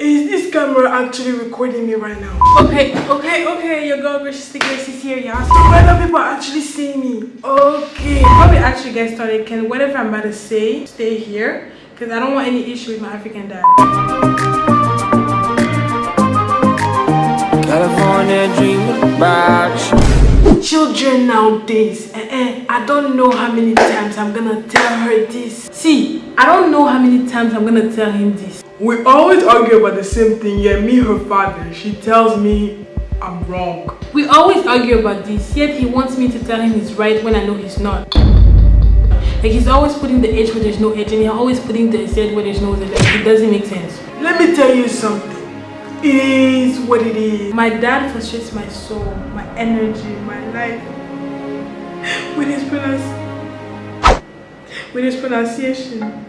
Is this camera actually recording me right now? Okay, okay, okay, your girl graciously Grace is here, y'all. So whether people actually see me. Okay. Before we actually get started, can whatever I'm about to say stay here? Because I don't want any issue with my African dad. California dreaming about you. Children nowadays, eh, eh, I don't know how many times I'm gonna tell her this. See, I don't know how many times I'm gonna tell him this. We always argue about the same thing, yet me, her father, she tells me I'm wrong. We always argue about this, yet he wants me to tell him he's right when I know he's not. Like he's always putting the edge where there's no edge and he's always putting the Z where there's no Z. Like it doesn't make sense. Let me tell you something. It is what it is. My dad frustrates my soul, my energy, my life. With his pronunciation. With his pronunciation.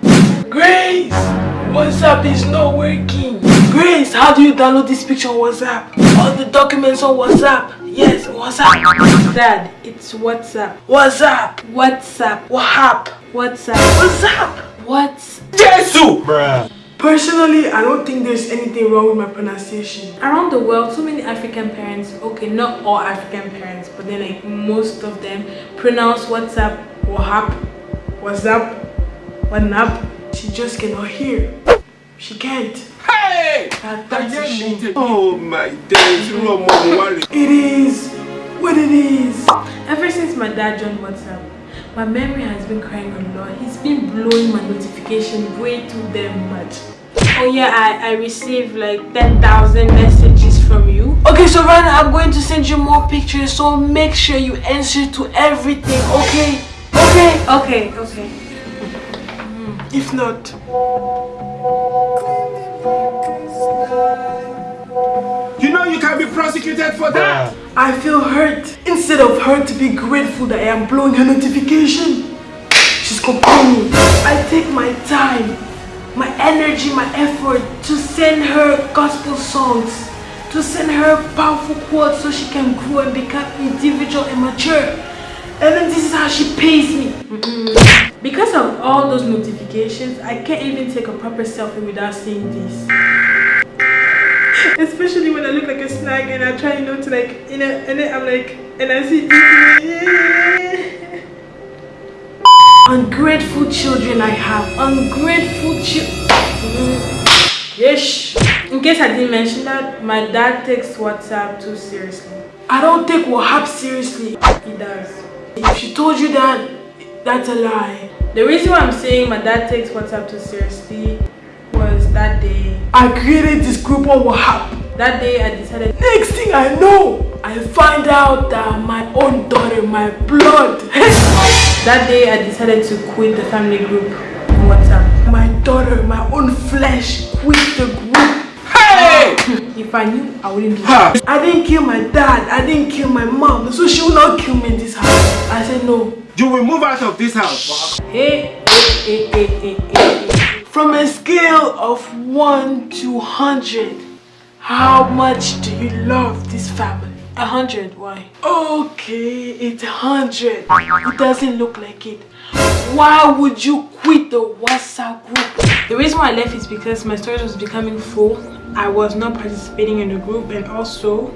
Grace! WhatsApp is not working. Grace, how do you download this picture on WhatsApp? All the documents on WhatsApp. Yes, WhatsApp. Dad, it's WhatsApp. WhatsApp. WhatsApp. WhatsApp. WhatsApp. WhatsApp. What's Jesus? Bruh. Personally, I don't think there's anything wrong with my pronunciation. Around the world, so many African parents, okay, not all African parents, but then like most of them pronounce WhatsApp, WhatsApp, WhatsApp, WhatsApp. She just cannot hear. She can't. Hey! That, that's a shame. Oh my days, It is what it is. Ever since my dad joined WhatsApp, my memory has been crying a lot. He's been blowing my notification way too damn much. Oh yeah, I, I received like 10,000 messages from you. Okay, so right now I'm going to send you more pictures, so make sure you answer to everything, okay? Okay? Okay, okay. If not... You know you can be prosecuted for that. I feel hurt. Instead of her to be grateful that I am blowing her notification, she's complaining. I take my time, my energy, my effort to send her gospel songs, to send her powerful quotes so she can grow and become individual and mature. And then this is how she pays me. Mm -mm. Because of all those notifications, I can't even take a proper selfie without seeing this. Especially when I look like a snag and I try, you know, to like, you know, and then I'm like, and I see Ungrateful children I have. Ungrateful children. Yes. In case I didn't mention that, my dad takes WhatsApp too seriously. I don't take WhatsApp seriously. He does. If she told you that, that's a lie. The reason why I'm saying my dad takes WhatsApp too seriously was that day. I created this group on WhatsApp. That day I decided, next thing I know, I find out that my own daughter, my blood. that day I decided to quit the family group on WhatsApp. My daughter, my own flesh, quit the group. If I knew, I wouldn't do that. I didn't kill my dad. I didn't kill my mom. So she will not kill me in this house. I said no. You will move out of this house. Hey, hey, hey, hey, hey, hey. From a scale of 1 to 100, how much do you love this family? A hundred, why? Okay, it's a hundred. It doesn't look like it. Why would you quit the WhatsApp group? The reason why I left is because my storage was becoming full I was not participating in the group and also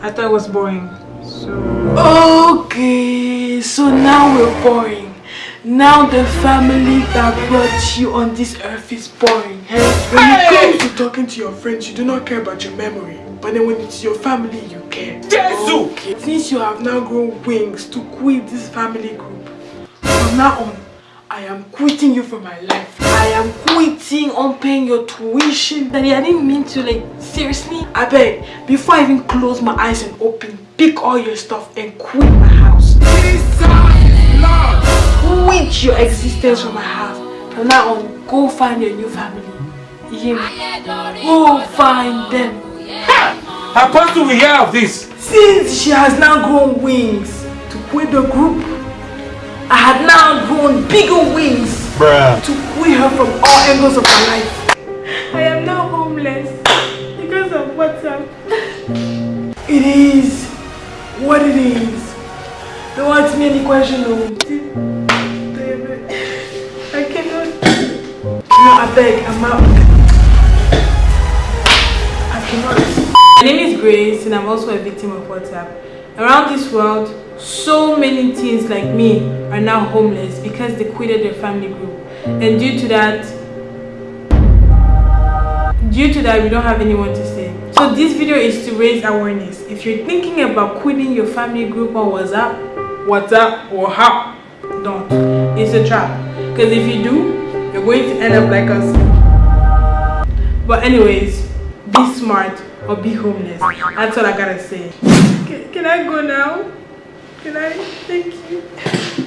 I thought it was boring. So Okay, so now we're boring. Now the family that brought you on this earth is boring. Eh? Hey? When hey! it comes to talking to your friends, you do not care about your memory. But then when it's your family, you care. Jesus! Okay. Since you have now grown wings to quit this family group, from now on, I am quitting you from my life. I am quitting on paying your tuition. Daddy, I didn't mean to like, seriously? I beg, before I even close my eyes and open, pick all your stuff and quit my house. Quit your existence from my house. From now on, go find your new family. You hear me? Go find them. Ha! Apostle will hear of this. Since she has now grown wings to quit the group, I had now grown bigger wings Bruh. to quit her from all angles of my life. I am now homeless because of WhatsApp. It is what it is. Don't ask me any question no. I cannot. No, I beg, I'm out. I cannot. My name is Grace and I'm also a victim of WhatsApp. Around this world, so many teens like me are now homeless because they quitted their family group. And due to that, due to that, we don't have anyone to stay. So this video is to raise awareness. If you're thinking about quitting your family group on WhatsApp, WhatsApp or how, don't. It's a trap. Because if you do, you're going to end up like us. But anyways, be smart or be homeless. That's all I gotta say. Can, can I go now? Can I? Thank you.